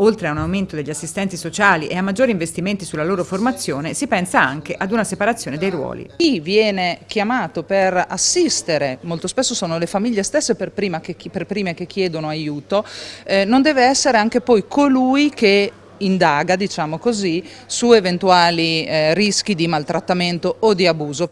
Oltre a un aumento degli assistenti sociali e a maggiori investimenti sulla loro formazione, si pensa anche ad una separazione dei ruoli. Chi viene chiamato per assistere, molto spesso sono le famiglie stesse per, che, per prime che chiedono aiuto, eh, non deve essere anche poi colui che indaga, diciamo così, su eventuali eh, rischi di maltrattamento o di abuso.